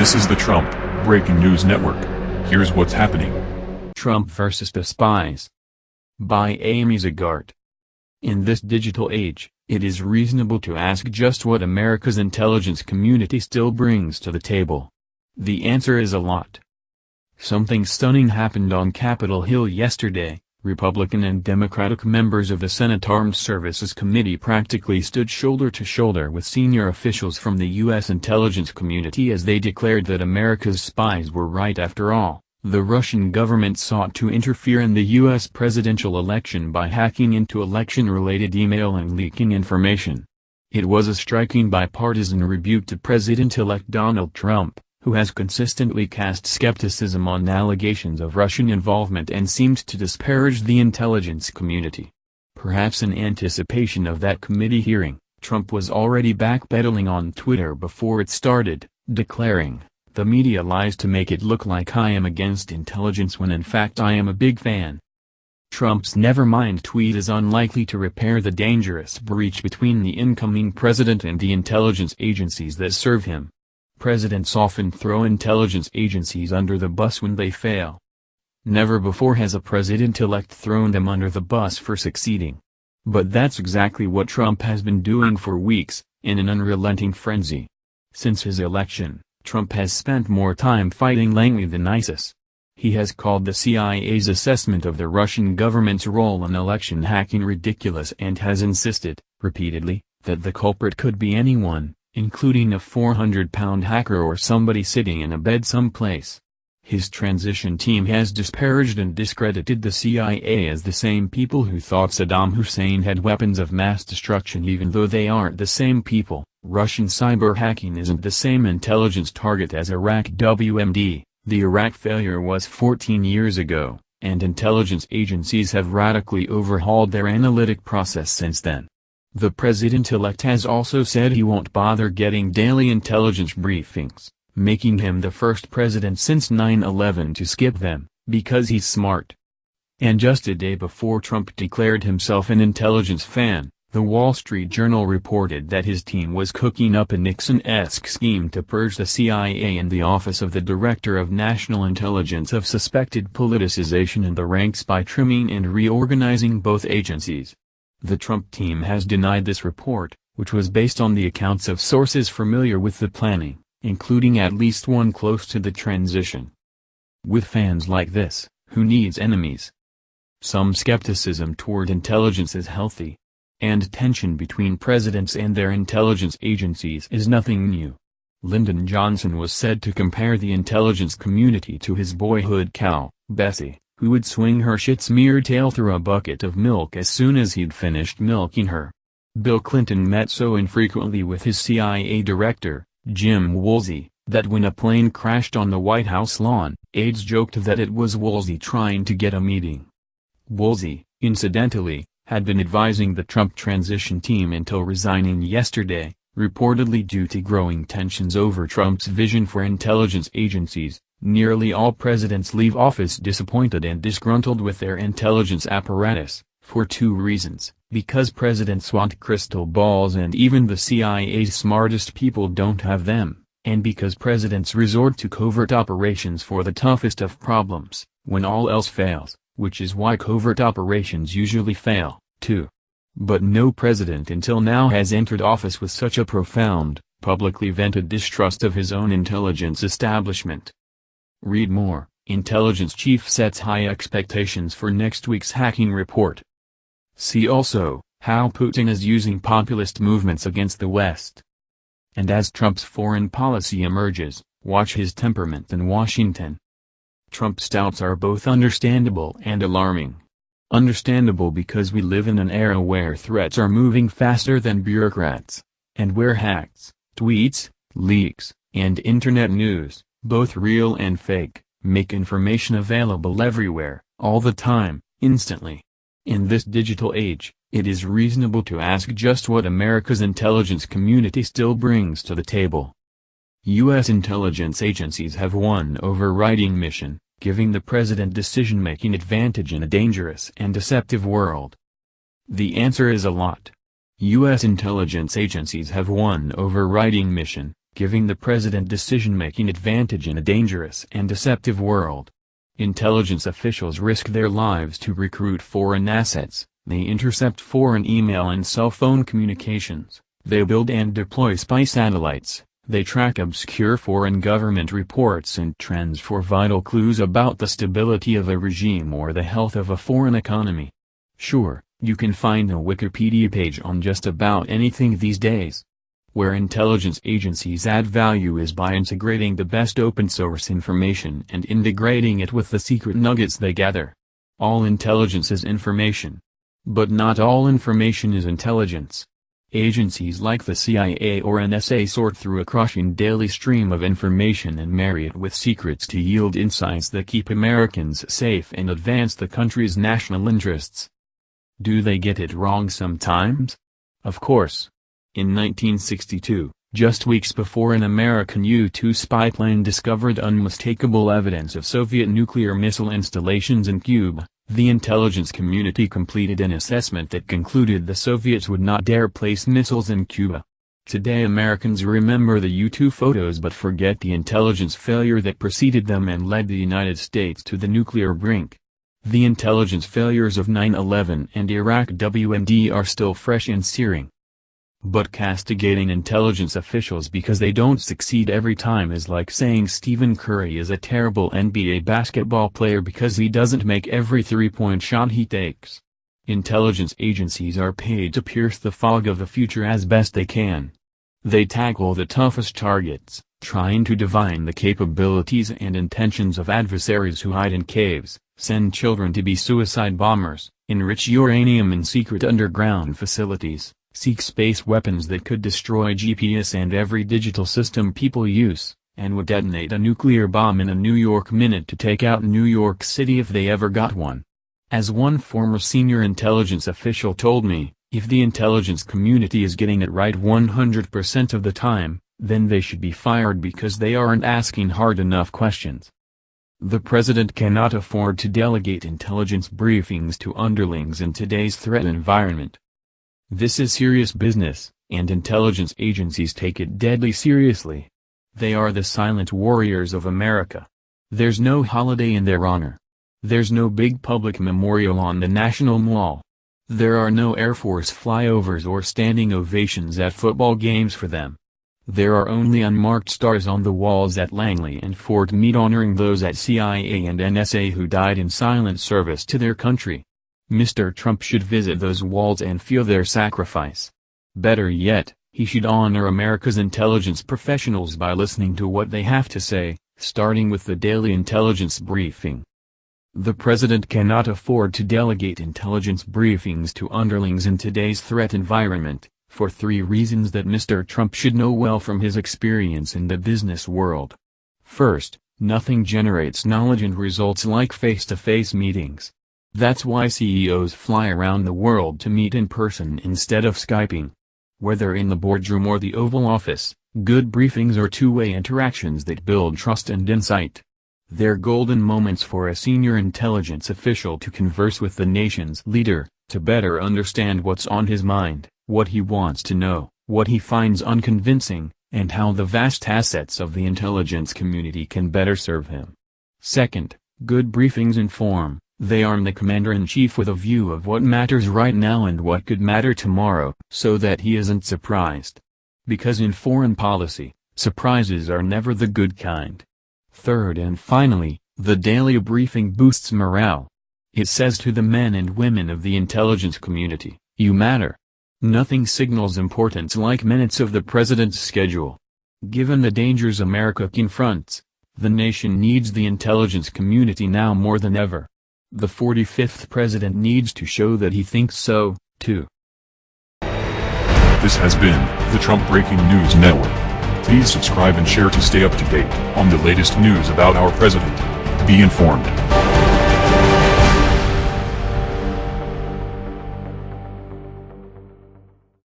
This is the Trump Breaking News Network. Here's what's happening. Trump versus the Spies. By Amy Zegart. In this digital age, it is reasonable to ask just what America's intelligence community still brings to the table. The answer is a lot. Something stunning happened on Capitol Hill yesterday, Republican and Democratic members of the Senate Armed Services Committee practically stood shoulder to shoulder with senior officials from the U.S. intelligence community as they declared that America's spies were right after all. The Russian government sought to interfere in the U.S. presidential election by hacking into election-related email and leaking information. It was a striking bipartisan rebuke to President-elect Donald Trump who has consistently cast skepticism on allegations of Russian involvement and seemed to disparage the intelligence community. Perhaps in anticipation of that committee hearing, Trump was already backpedaling on Twitter before it started, declaring, the media lies to make it look like I am against intelligence when in fact I am a big fan. Trump's nevermind tweet is unlikely to repair the dangerous breach between the incoming president and the intelligence agencies that serve him. Presidents often throw intelligence agencies under the bus when they fail. Never before has a president-elect thrown them under the bus for succeeding. But that's exactly what Trump has been doing for weeks, in an unrelenting frenzy. Since his election, Trump has spent more time fighting Langley than ISIS. He has called the CIA's assessment of the Russian government's role in election hacking ridiculous and has insisted, repeatedly, that the culprit could be anyone, including a 400-pound hacker or somebody sitting in a bed someplace. His transition team has disparaged and discredited the CIA as the same people who thought Saddam Hussein had weapons of mass destruction even though they aren't the same people. Russian cyber hacking isn't the same intelligence target as Iraq WMD. The Iraq failure was 14 years ago, and intelligence agencies have radically overhauled their analytic process since then. The president-elect has also said he won't bother getting daily intelligence briefings, making him the first president since 9-11 to skip them, because he's smart. And just a day before Trump declared himself an intelligence fan, the Wall Street Journal reported that his team was cooking up a Nixon-esque scheme to purge the CIA and the Office of the Director of National Intelligence of suspected politicization in the ranks by trimming and reorganizing both agencies. The Trump team has denied this report, which was based on the accounts of sources familiar with the planning, including at least one close to the transition. With fans like this, who needs enemies? Some skepticism toward intelligence is healthy. And tension between presidents and their intelligence agencies is nothing new. Lyndon Johnson was said to compare the intelligence community to his boyhood cow, Bessie who would swing her shit-smeared tail through a bucket of milk as soon as he'd finished milking her. Bill Clinton met so infrequently with his CIA director, Jim Woolsey, that when a plane crashed on the White House lawn, aides joked that it was Woolsey trying to get a meeting. Woolsey, incidentally, had been advising the Trump transition team until resigning yesterday, reportedly due to growing tensions over Trump's vision for intelligence agencies, Nearly all presidents leave office disappointed and disgruntled with their intelligence apparatus, for two reasons, because presidents want crystal balls and even the CIA's smartest people don't have them, and because presidents resort to covert operations for the toughest of problems, when all else fails, which is why covert operations usually fail, too. But no president until now has entered office with such a profound, publicly vented distrust of his own intelligence establishment. Read more, Intelligence Chief sets high expectations for next week's hacking report. See also, how Putin is using populist movements against the West. And as Trump's foreign policy emerges, watch his temperament in Washington. Trump's doubts are both understandable and alarming. Understandable because we live in an era where threats are moving faster than bureaucrats, and where hacks, tweets, leaks, and internet news, both real and fake, make information available everywhere, all the time, instantly. In this digital age, it is reasonable to ask just what America's intelligence community still brings to the table. U.S. intelligence agencies have one overriding mission, giving the president decision-making advantage in a dangerous and deceptive world. The answer is a lot. U.S. intelligence agencies have one overriding mission, giving the president decision-making advantage in a dangerous and deceptive world. Intelligence officials risk their lives to recruit foreign assets, they intercept foreign email and cell phone communications, they build and deploy spy satellites, they track obscure foreign government reports and trends for vital clues about the stability of a regime or the health of a foreign economy. Sure, you can find a Wikipedia page on just about anything these days. Where intelligence agencies add value is by integrating the best open source information and integrating it with the secret nuggets they gather. All intelligence is information. But not all information is intelligence. Agencies like the CIA or NSA sort through a crushing daily stream of information and marry it with secrets to yield insights that keep Americans safe and advance the country's national interests. Do they get it wrong sometimes? Of course. In 1962, just weeks before an American U-2 spy plane discovered unmistakable evidence of Soviet nuclear missile installations in Cuba, the intelligence community completed an assessment that concluded the Soviets would not dare place missiles in Cuba. Today Americans remember the U-2 photos but forget the intelligence failure that preceded them and led the United States to the nuclear brink. The intelligence failures of 9-11 and Iraq WMD are still fresh and searing. But castigating intelligence officials because they don't succeed every time is like saying Stephen Curry is a terrible NBA basketball player because he doesn't make every three-point shot he takes. Intelligence agencies are paid to pierce the fog of the future as best they can. They tackle the toughest targets, trying to divine the capabilities and intentions of adversaries who hide in caves, send children to be suicide bombers, enrich uranium in secret underground facilities, seek space weapons that could destroy GPS and every digital system people use, and would detonate a nuclear bomb in a New York minute to take out New York City if they ever got one. As one former senior intelligence official told me, if the intelligence community is getting it right 100% of the time, then they should be fired because they aren't asking hard enough questions. The president cannot afford to delegate intelligence briefings to underlings in today's threat environment. This is serious business, and intelligence agencies take it deadly seriously. They are the silent warriors of America. There's no holiday in their honor. There's no big public memorial on the National Mall. There are no Air Force flyovers or standing ovations at football games for them. There are only unmarked stars on the walls at Langley and Fort Meade honoring those at CIA and NSA who died in silent service to their country. Mr. Trump should visit those walls and feel their sacrifice. Better yet, he should honor America's intelligence professionals by listening to what they have to say, starting with the daily intelligence briefing. The president cannot afford to delegate intelligence briefings to underlings in today's threat environment, for three reasons that Mr. Trump should know well from his experience in the business world. First, nothing generates knowledge and results like face-to-face -face meetings. That's why CEOs fly around the world to meet in person instead of Skyping. Whether in the boardroom or the Oval Office, good briefings are two-way interactions that build trust and insight. They're golden moments for a senior intelligence official to converse with the nation's leader, to better understand what's on his mind, what he wants to know, what he finds unconvincing, and how the vast assets of the intelligence community can better serve him. Second, good briefings inform, they arm the commander-in-chief with a view of what matters right now and what could matter tomorrow, so that he isn't surprised. Because in foreign policy, surprises are never the good kind. Third and finally, the daily briefing boosts morale. It says to the men and women of the intelligence community, you matter. Nothing signals importance like minutes of the president's schedule. Given the dangers America confronts, the nation needs the intelligence community now more than ever. The 45th president needs to show that he thinks so, too. This has been the Trump Breaking News Network. Please subscribe and share to stay up to date on the latest news about our president. Be informed.